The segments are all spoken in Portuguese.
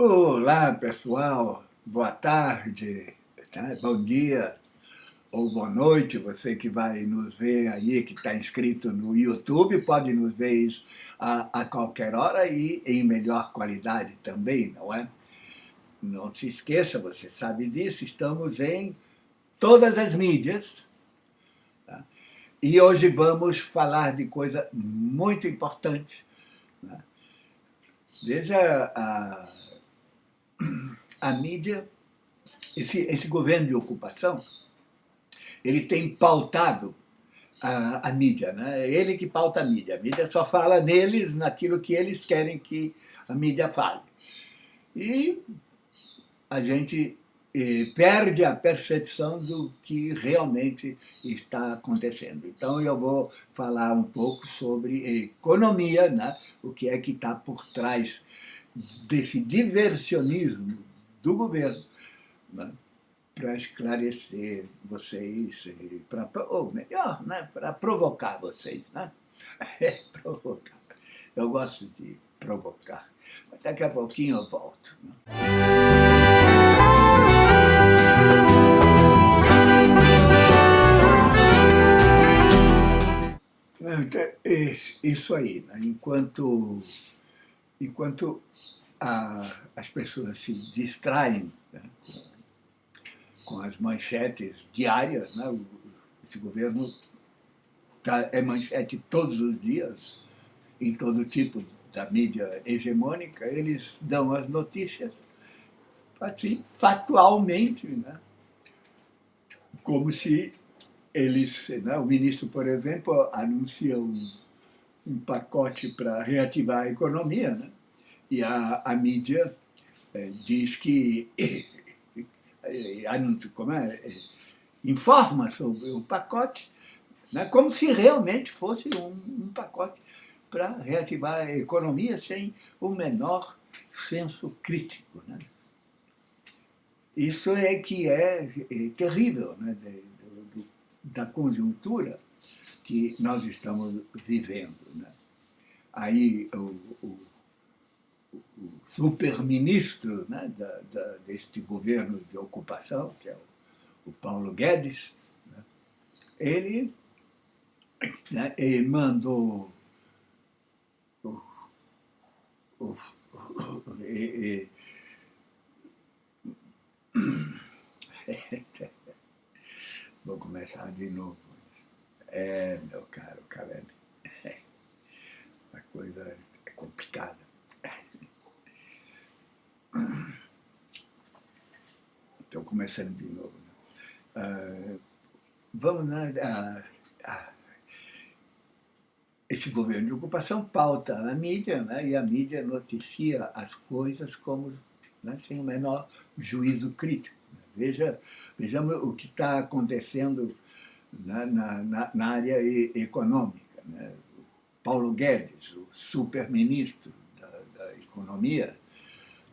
Olá, pessoal. Boa tarde, tá? bom dia ou boa noite. Você que vai nos ver aí, que está inscrito no YouTube, pode nos ver isso a, a qualquer hora e em melhor qualidade também, não é? Não se esqueça, você sabe disso, estamos em todas as mídias. Tá? E hoje vamos falar de coisa muito importante. Tá? Veja a a mídia, esse, esse governo de ocupação, ele tem pautado a, a mídia, né? É ele que pauta a mídia. A mídia só fala neles, naquilo que eles querem que a mídia fale. E a gente eh, perde a percepção do que realmente está acontecendo. Então eu vou falar um pouco sobre economia, né? o que é que está por trás desse diversionismo do governo, né, para esclarecer vocês, pra, ou melhor, né, para provocar vocês. Né? É, provocar. Eu gosto de provocar. Mas daqui a pouquinho eu volto. Né? Então, isso aí, né? enquanto, enquanto a, as pessoas se distraem né, com, as manchetes diárias. Né, esse governo tá, é manchete todos os dias, em todo tipo da mídia hegemônica, eles dão as notícias assim, factualmente, né, como se eles, né, o ministro, por exemplo, anuncia um, um pacote para reativar a economia, né? e a, a mídia é, diz que é, como é, informa sobre o pacote, né, como se realmente fosse um, um pacote para reativar a economia sem o menor senso crítico. Né? Isso é que é, é terrível né, de, de, da conjuntura que nós estamos vivendo. Né? Aí o, o o super-ministro né, da, da, deste governo de ocupação, que é o, o Paulo Guedes, né, ele né, mandou o, o, e, e, vou começar de novo. É, meu caro Caleb, a coisa é complicada. Estou começando de novo. Né? Uh, vamos, né? Uh, uh, esse governo de ocupação pauta a mídia, né? e a mídia noticia as coisas como né? sem o menor juízo crítico. Né? Veja, vejamos o que está acontecendo na, na, na, área econômica. Né? Paulo Guedes, o super-ministro da, da Economia,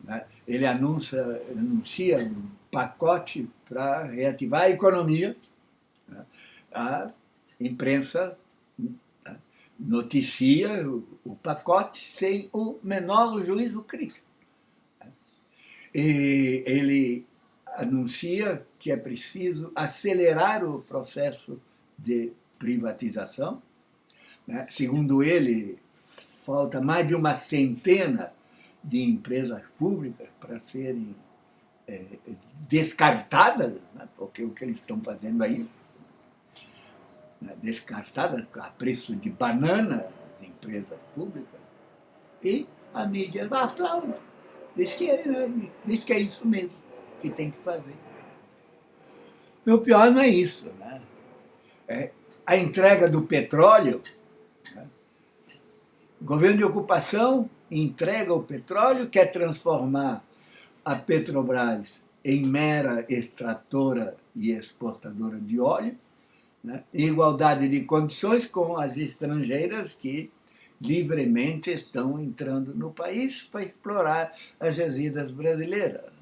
né? Ele anuncia, anuncia um pacote para reativar a economia. Né? A imprensa né, noticia o, pacote sem o menor juízo crítico. Né? E ele anuncia que é preciso acelerar o processo de privatização. Né? Segundo ele, falta mais de uma centena de empresas públicas para serem é, descartadas, né, porque o que eles estão fazendo aí, né, descartadas a preço de banana, as empresas públicas, e a mídia aplaude, diz que, é, né, diz que é isso mesmo que tem que fazer. E o pior não é isso. Né? É a entrega do petróleo, né? o governo de ocupação entrega o petróleo, quer transformar a Petrobras em mera extratora e exportadora de óleo, né, em igualdade de condições com as estrangeiras que livremente estão entrando no país para explorar as jazidas brasileiras.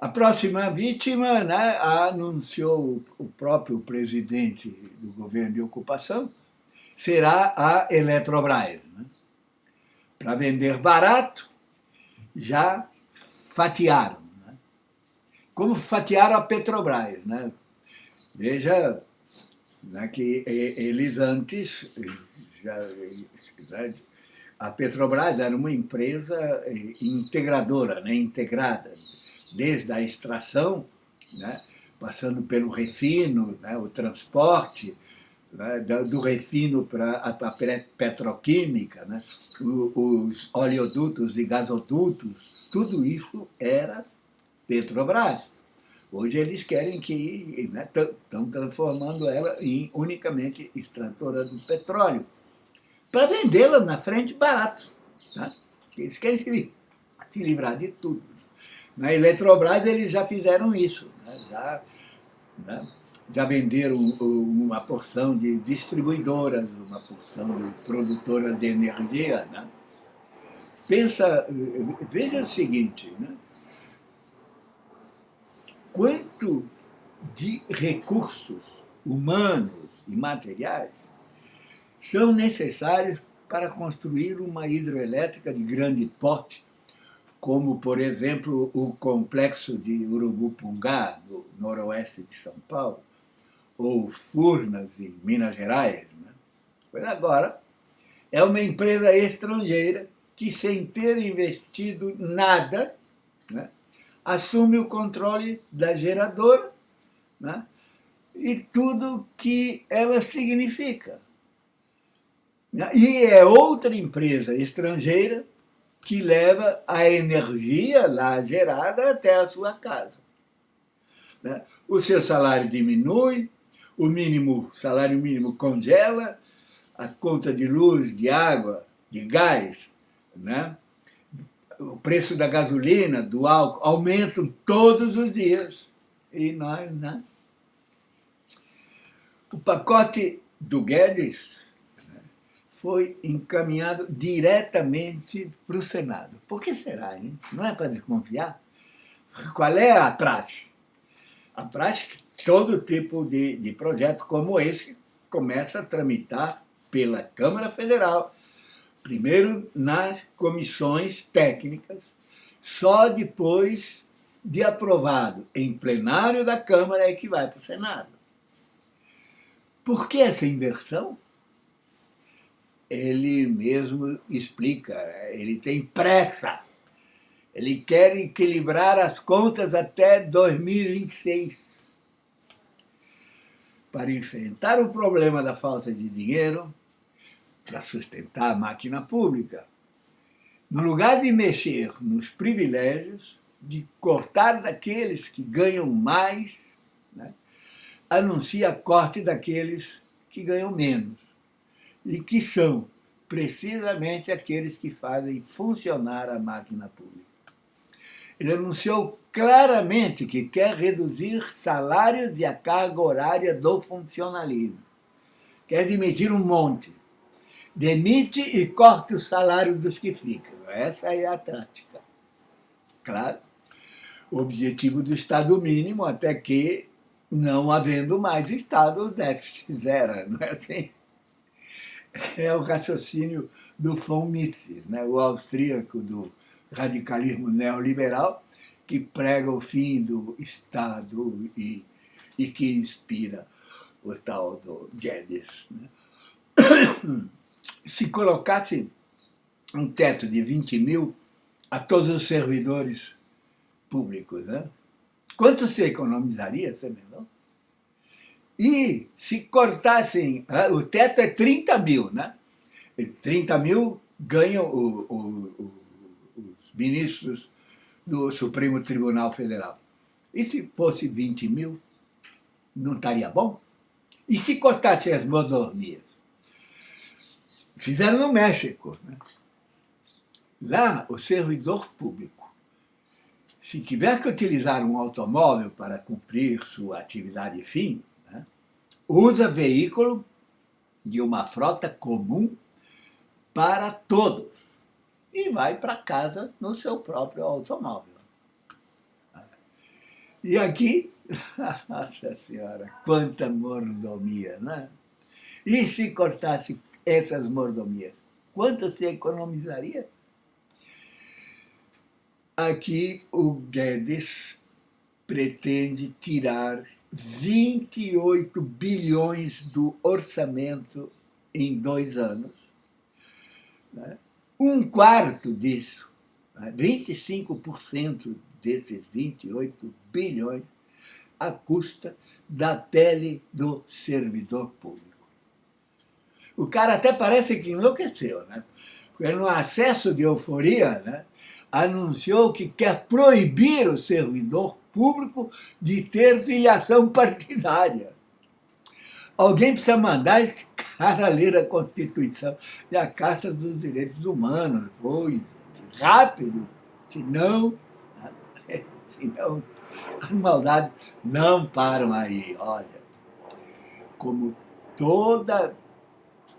Né. A próxima vítima né, anunciou o próprio presidente do governo de ocupação, será a Eletrobras. Né? para vender barato já fatiaram. Né? Como fatiaram a Petrobras. Né? Veja né, que eles antes, já, a Petrobras era uma empresa eh, integradora, né, integrada, desde a extração, né, passando pelo refino, né, o transporte, né, do refino para a petroquímica, né, os oleodutos e gasodutos, tudo isso era Petrobras. Hoje eles querem que estão né, transformando ela em unicamente extratora do petróleo, para vendê-la na frente barato. Tá? Eles querem se, se livrar de tudo. Na Eletrobras eles já fizeram isso, né? já, né? já venderam uma porção de distribuidoras, uma porção de produtoras de energia. Né? Pensa, veja o seguinte, né? quanto de recursos humanos e materiais são necessários para construir uma hidroelétrica de grande porte, como, por exemplo, o complexo de Urubupungá, no noroeste de São Paulo, ou Furnas, em Minas Gerais. Né? Pois agora, é uma empresa estrangeira que, sem ter investido nada, né, assume o controle da geradora né? e tudo que ela significa. E é outra empresa estrangeira que leva a energia lá gerada até a sua casa. Né? O seu salário diminui, o mínimo, salário mínimo congela, a conta de luz, de água, de gás, né? o preço da gasolina, do álcool, aumentam todos os dias. E nós, né? O pacote do Guedes foi encaminhado diretamente para o Senado. Por que será, hein? Não é para desconfiar? Qual é a praxe? A praxe é todo tipo de, de projeto como esse começa a tramitar pela Câmara Federal, primeiro nas comissões técnicas, só depois de aprovado em plenário da Câmara é que vai para o Senado. Por que essa inversão? Ele mesmo explica, ele tem pressa. Ele quer equilibrar as contas até 2026. Para enfrentar o problema da falta de dinheiro, para sustentar a máquina pública. No lugar de mexer nos privilégios, de cortar daqueles que ganham mais, né, anuncia corte daqueles que ganham menos, e que são precisamente aqueles que fazem funcionar a máquina pública. Ele anunciou claramente que quer reduzir salários e a carga horária do funcionalismo. Quer demitir um monte demite e corta o salário dos que ficam. Essa é a tática. Claro, o objetivo do Estado mínimo, até que, não havendo mais Estado, o déficit zero, não é assim? É o raciocínio do von Mises, né? o austríaco do radicalismo neoliberal, que prega o fim do Estado e, e que inspira o tal do Guedes. Né? se colocasse um teto de 20 mil a todos os servidores públicos, né? quanto se economizaria, você não? E se cortassem, ah, o teto é 30 mil, né? 30 mil ganham o, o, o, os ministros do Supremo Tribunal Federal. E se fosse 20 mil, não estaria bom? E se cortassem as mordomias? Fizeram no México. Né? Lá, o servidor público, se tiver que utilizar um automóvel para cumprir sua atividade fim, usa veículo de uma frota comum para todos e vai para casa no seu próprio automóvel. E aqui, nossa senhora, quanta mordomia, né? E se cortasse essas mordomias. Quanto se economizaria? aqui o Guedes pretende tirar 28 bilhões do orçamento em dois anos. Né? Um quarto disso, 25% né? desses 28 bilhões, à custa da pele do servidor público. O cara até parece que enlouqueceu, né? Porque no acesso de euforia, né, anunciou que quer proibir o servidor público de ter filiação partidária. Alguém precisa mandar esse cara ler a Constituição e a Carta dos Direitos Humanos. Foi rápido, senão, senão as maldades não param aí. Olha, como toda,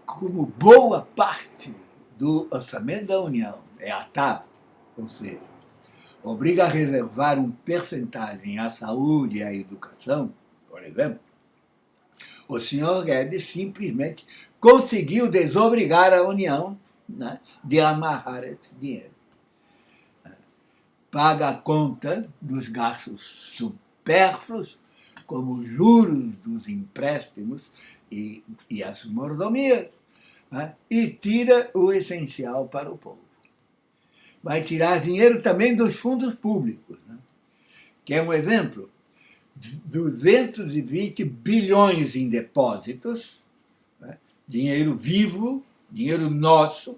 como boa parte do orçamento da União é a TAP, ou seja, obriga a reservar um percentagem à saúde e à educação, por exemplo, o senhor Guedes simplesmente conseguiu desobrigar a União né, de amarrar esse dinheiro. Paga a conta dos gastos supérfluos, como os juros dos empréstimos e, e as mordomias, né, e tira o essencial para o povo vai tirar dinheiro também dos fundos públicos. Né? Quer um exemplo? 220 bilhões em depósitos, né? dinheiro vivo, dinheiro nosso,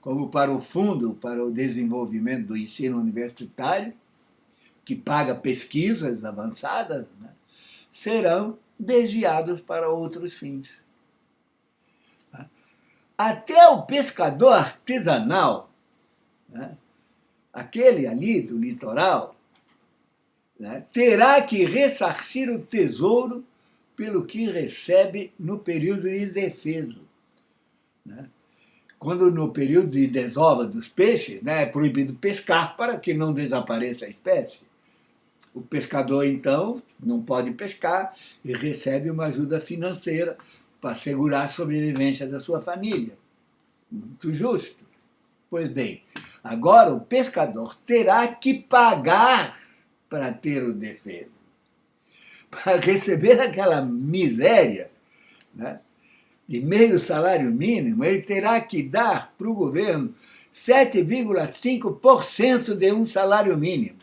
como para o Fundo para o Desenvolvimento do Ensino Universitário, que paga pesquisas avançadas, né? serão desviados para outros fins. Até o pescador artesanal né? Aquele ali do litoral, né? terá que ressarcir o tesouro pelo que recebe no período de defeso. Né? Quando no período de desova dos peixes né, é proibido pescar para que não desapareça a espécie. O pescador, então, não pode pescar e recebe uma ajuda financeira para assegurar a sobrevivência da sua família. Muito justo. Pois bem, agora o pescador terá que pagar para ter o defeso. Para receber aquela miséria né, de meio salário mínimo, ele terá que dar para o governo 7,5% de um salário mínimo.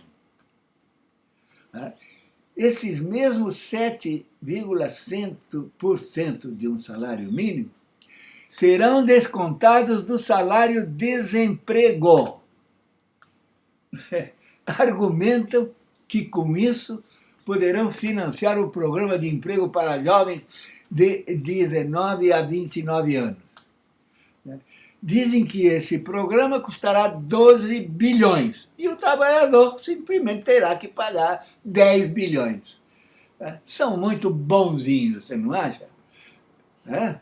Né. Esses mesmos 7,5% de um salário mínimo serão descontados do salário desemprego. Argumentam que com isso poderão financiar o programa de emprego para jovens de 19 a 29 anos. Dizem que esse programa custará 12 bilhões e o trabalhador simplesmente terá que pagar 10 bilhões. São muito bonzinhos, você não acha? É?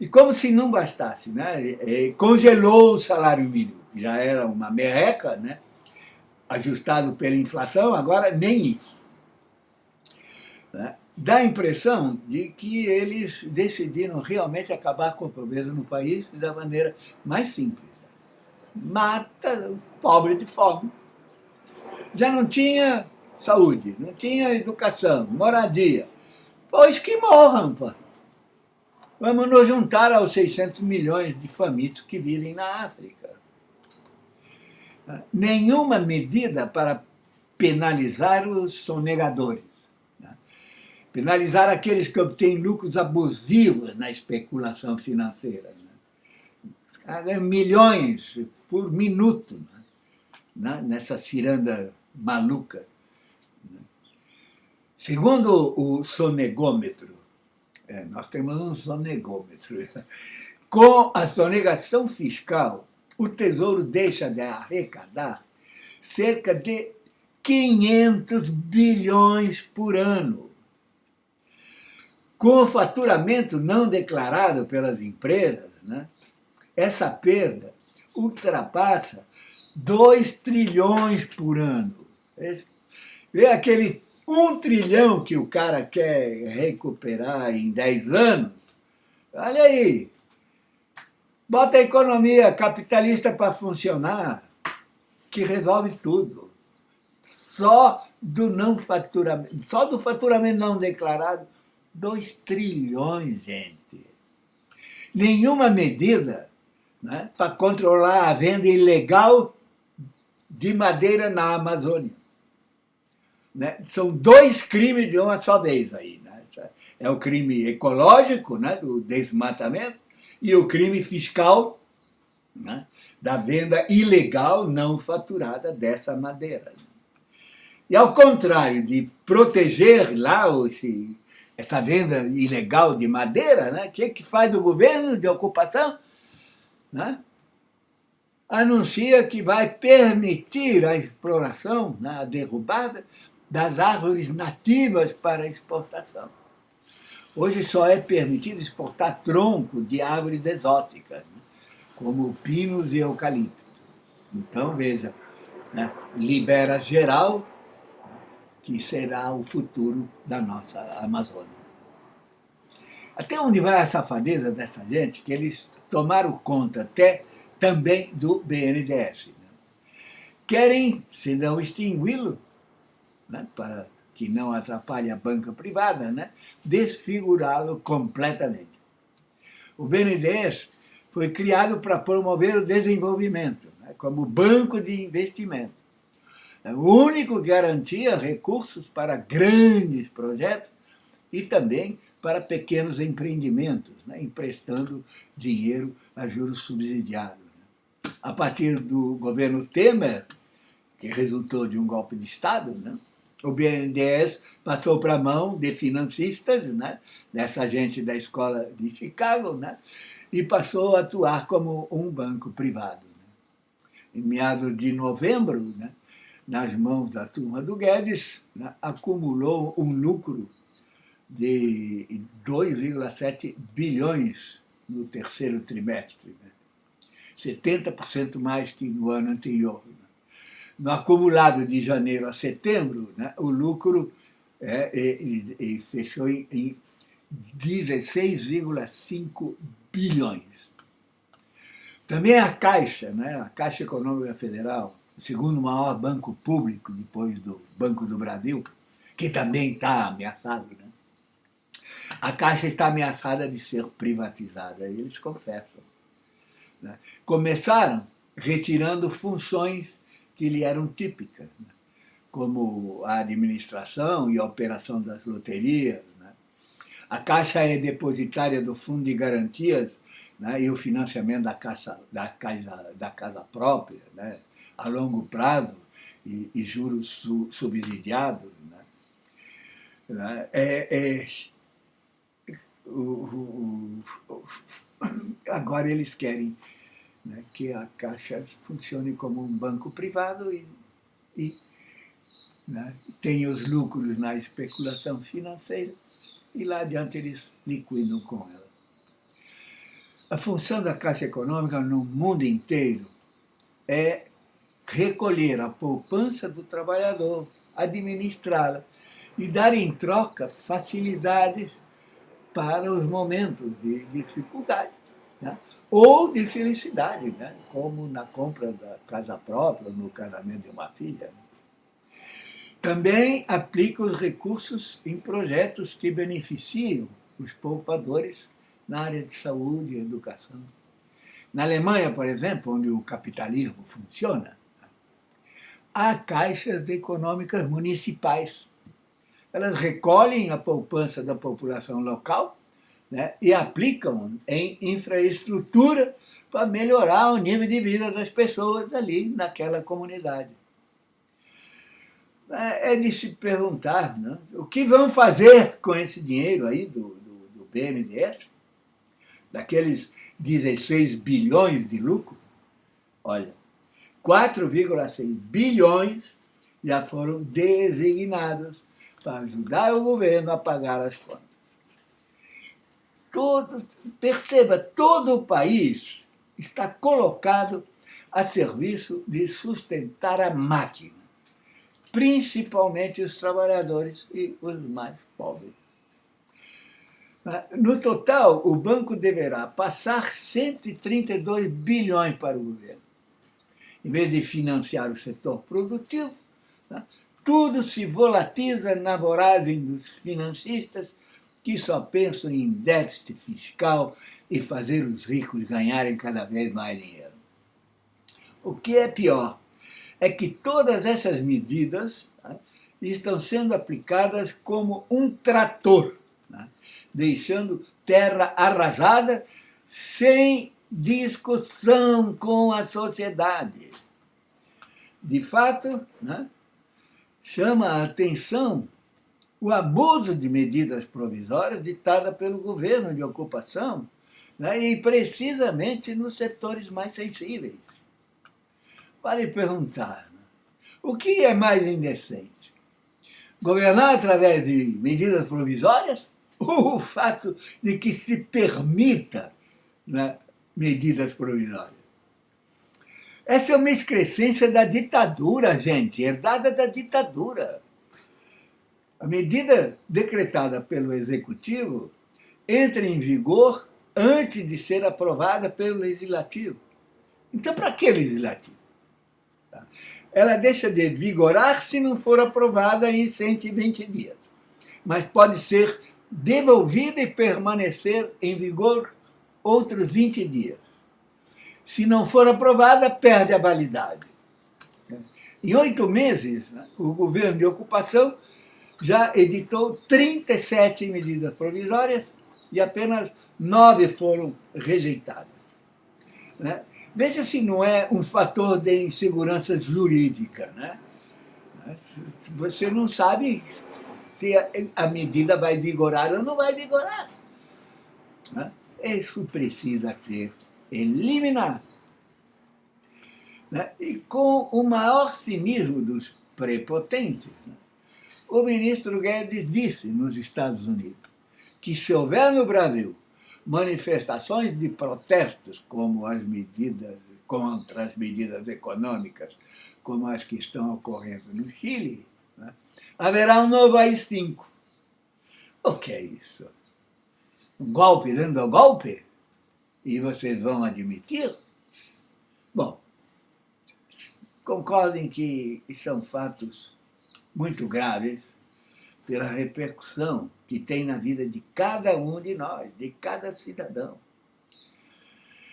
E como se não bastasse, né? congelou o salário mínimo, já era uma merreca, né? ajustado pela inflação, agora nem isso. Né? Dá a impressão de que eles decidiram realmente acabar com a pobreza no país da maneira mais simples. Mata o pobre de fome. Já não tinha saúde, não tinha educação, moradia. Pois que morram, pô. Vamos nos juntar aos 600 milhões de famintos que vivem na África. Nenhuma medida para penalizar os sonegadores. Né? Penalizar aqueles que obtêm lucros abusivos na especulação financeira. Né? Milhões por minuto né? nessa ciranda maluca. Segundo o sonegômetro, é, nós temos um sonegômetro. Com a sonegação fiscal, o Tesouro deixa de arrecadar cerca de 500 bilhões por ano. Com o faturamento não declarado pelas empresas, né, essa perda ultrapassa 2 trilhões por ano. É aquele um trilhão que o cara quer recuperar em 10 anos, olha aí, bota a economia capitalista para funcionar. que resolve tudo. Só do não faturamento, só do faturamento não declarado, 2 trilhões, gente. Nenhuma medida né, para controlar a venda ilegal de madeira na Amazônia. Né? São dois crimes de uma só vez aí. Né? É o crime ecológico, né, do desmatamento, e o crime fiscal né, da venda ilegal não faturada dessa madeira. E ao contrário de proteger lá esse, essa venda ilegal de madeira, né, o que, que faz o governo de ocupação? Né? Anuncia que vai permitir a exploração, né, a derrubada das árvores nativas para exportação. Hoje só é permitido exportar tronco de árvores exóticas, né? como pinos e eucalipto. Então, veja, né? libera geral, que será o futuro da nossa Amazônia. Até onde vai a safadeza dessa gente, que eles tomaram conta até também do BNDES. Né? Querem, se não extingui-lo, né? para que não atrapalhe a banca privada, né? desfigurá-lo completamente. O BNDES foi criado para promover o desenvolvimento, né, como banco de investimento. É o único que garantia recursos para grandes projetos e também para pequenos empreendimentos, né, emprestando dinheiro a juros subsidiados. Né. A partir do governo Temer, que resultou de um golpe de Estado, né, o BNDES passou para a mão de financistas, né, dessa gente da escola de Chicago, né, e passou a atuar como um banco privado. Né? Em meados de novembro, né, nas mãos da turma do Guedes, né, acumulou um lucro de 2,7 bilhões no terceiro trimestre, né? 70% mais que no ano anterior. No acumulado de janeiro a setembro, né, o lucro é, e, e fechou em, em 16,5 bilhões. Também a Caixa, né, a Caixa Econômica Federal, o segundo maior banco público depois do Banco do Brasil, que também está ameaçado. Né? A Caixa está ameaçada de ser privatizada, eles confessam. Né? Começaram retirando funções que lhe eram típicas, né? como a administração e a operação das loterias, a Caixa é depositária do Fundo de Garantias né, e o financiamento da da casa, da casa própria, né, a longo prazo e, e juros su, subsidiados. Né. né é, é, o, o, agora eles querem né, que a Caixa funcione como um banco privado e, e né, tenha os lucros na especulação financeira e lá adiante eles liquidam com ela. A função da Caixa Econômica no mundo inteiro é recolher a poupança do trabalhador, administrá-la e dar em troca facilidades para os momentos de dificuldade né? ou de felicidade, né? como na compra da casa própria, no casamento de uma filha. Também aplica os recursos em projetos que beneficiam os poupadores na área de saúde e educação. Na Alemanha, por exemplo, onde o capitalismo funciona, há caixas econômicas municipais. Elas recolhem a poupança da população local né, e aplicam em infraestrutura para melhorar o nível de vida das pessoas ali naquela comunidade. É, é de se perguntar né? o que vão fazer com esse dinheiro aí do, do, do BNDES, daqueles 16 bilhões de lucro. Olha, 4,6 bilhões já foram designados para ajudar o governo a pagar as contas. Todo, perceba, todo o país está colocado a serviço de sustentar a máquina principalmente os trabalhadores e os mais pobres. No total, o banco deverá passar 132 bilhões para o governo. em vez de financiar o setor produtivo, né? tudo se volatiza na voragem dos financistas que só pensam em déficit fiscal e fazer os ricos ganharem cada vez mais dinheiro. O que é pior é que todas essas medidas né, estão sendo aplicadas como um trator, né, deixando terra arrasada sem discussão com a sociedade. De fato, né, chama a atenção o abuso de medidas provisórias ditadas pelo governo de ocupação, né, e precisamente nos setores mais sensíveis. Vale perguntar, né? o que é mais indecente? Governar através de medidas provisórias ou o fato de que se permita né, medidas provisórias? Essa é uma excrescência da ditadura, gente, herdada da ditadura. A medida decretada pelo Executivo entra em vigor antes de ser aprovada pelo Legislativo. Então, para que Legislativo? Tá? Ela deixa de vigorar se não for aprovada em 120 dias, mas pode ser devolvida e permanecer em vigor outros 20 dias. Se não for aprovada, perde a validade. Em oito meses, né, o governo de ocupação já editou 37 medidas provisórias e apenas nove foram rejeitadas. Né? Veja se não é um fator de insegurança jurídica. Né? Você não sabe se a medida vai vigorar ou não vai vigorar. Né? Isso precisa ser eliminado. Né? E com o maior cinismo dos prepotentes, né? O ministro Guedes disse nos Estados Unidos que se houver no Brasil manifestações de protestos como as medidas contra as medidas econômicas, como as que estão ocorrendo no Chile, né, haverá um novo AI-5. O que é isso? Um golpe dando golpe? E vocês vão admitir? Bom, concordem que são fatos muito graves pela repercussão que tem na vida de cada um de nós, de cada cidadão.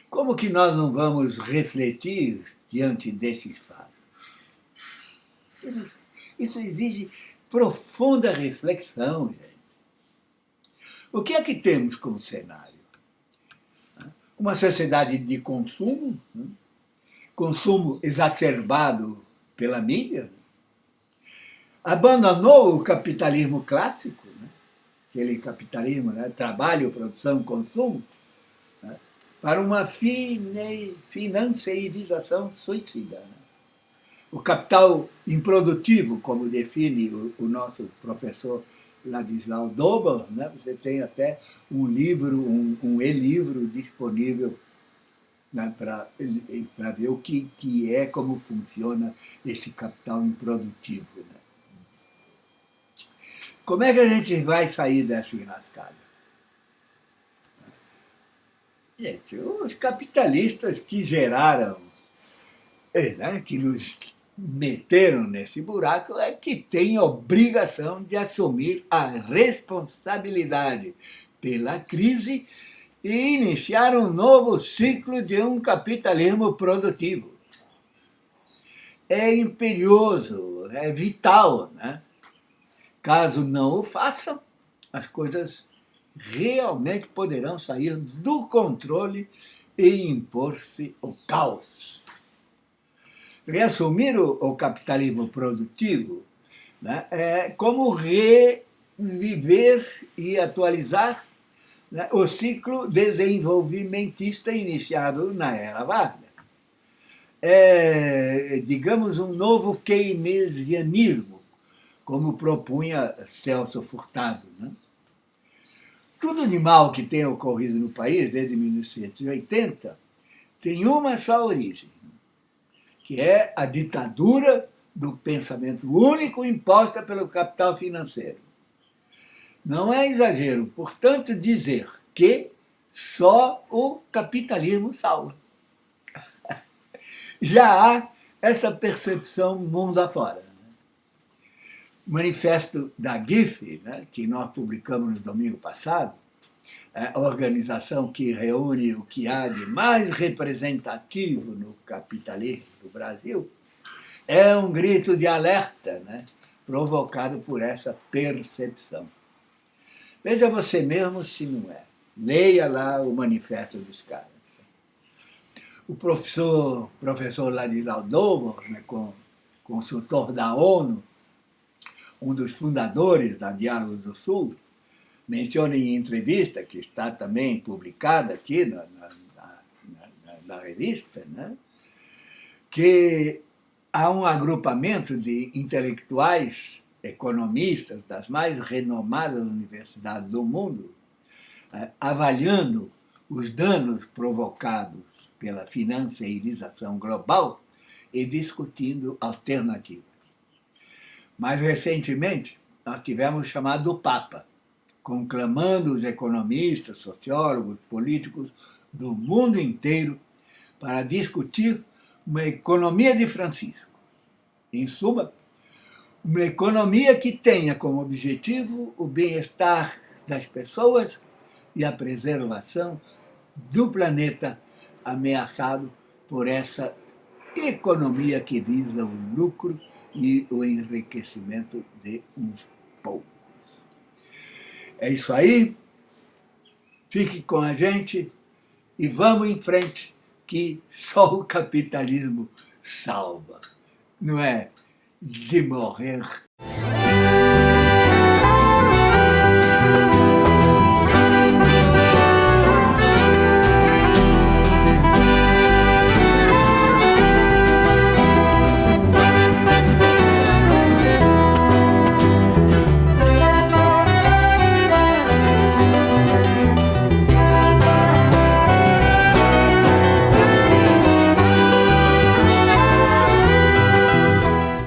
Como que nós não vamos refletir diante desses fatos? Isso exige profunda reflexão, gente. O que é que temos como cenário? Uma sociedade de consumo, né? consumo exacerbado pela mídia, abandonou o capitalismo clássico, né? aquele capitalismo, né? trabalho, produção, consumo, né? para uma fine, financeirização suicida. Né? O capital improdutivo, como define o, o nosso professor Ladislau Dober, né? você tem até um livro, um, um e-livro disponível né, para ver o que, que é, como funciona esse capital improdutivo. Como é que a gente vai sair dessa enrascada? Gente, os capitalistas que geraram, é, né, que nos meteram nesse buraco, é que têm obrigação de assumir a responsabilidade pela crise e iniciar um novo ciclo de um capitalismo produtivo. É imperioso, é vital, né? Caso não o façam, as coisas realmente poderão sair do controle e impor-se o caos. Reassumir o, o capitalismo produtivo né, é como reviver e atualizar né, o ciclo desenvolvimentista iniciado na Era Vargas. É, digamos, um novo keynesianismo, como propunha Celso Furtado. Né? Tudo de mal que tem ocorrido no país desde 1980 tem uma só origem, que é a ditadura do pensamento único imposta pelo capital financeiro. Não é exagero, portanto, dizer que só o capitalismo salva. Já há essa percepção mundo afora. Manifesto da GIF, né, que nós publicamos no domingo passado, é a organização que reúne o que há de mais representativo no capitalismo do Brasil, é um grito de alerta né, provocado por essa percepção. Veja você mesmo se não é. Leia lá o manifesto dos caras. O professor, professor Ladislau Dobo, né, consultor da ONU, um dos fundadores da Diálogo do Sul, menciona em entrevista, que está também publicada aqui na, na, na, na revista, né, que há um agrupamento de intelectuais, economistas das mais renomadas universidades do mundo, eh, avaliando os danos provocados pela financeirização global e discutindo alternativas. Mais recentemente, nós tivemos o chamado Papa, conclamando os economistas, sociólogos, políticos do mundo inteiro para discutir uma economia de Francisco. Em suma, uma economia que tenha como objetivo o bem-estar das pessoas e a preservação do planeta ameaçado por essa economia que visa o lucro e o enriquecimento de uns poucos. É isso aí. Fique com a gente e vamos em frente que só o capitalismo salva, não é de morrer.